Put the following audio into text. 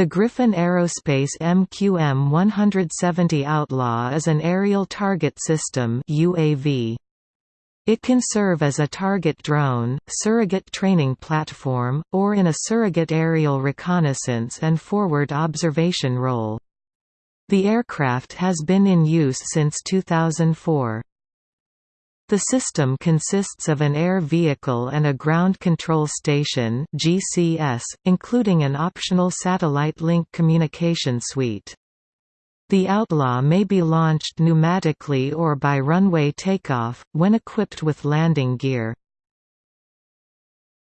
The Griffin Aerospace MQM-170 Outlaw is an aerial target system UAV. It can serve as a target drone, surrogate training platform, or in a surrogate aerial reconnaissance and forward observation role. The aircraft has been in use since 2004. The system consists of an air vehicle and a ground control station GCS, including an optional satellite link communication suite. The Outlaw may be launched pneumatically or by runway takeoff, when equipped with landing gear.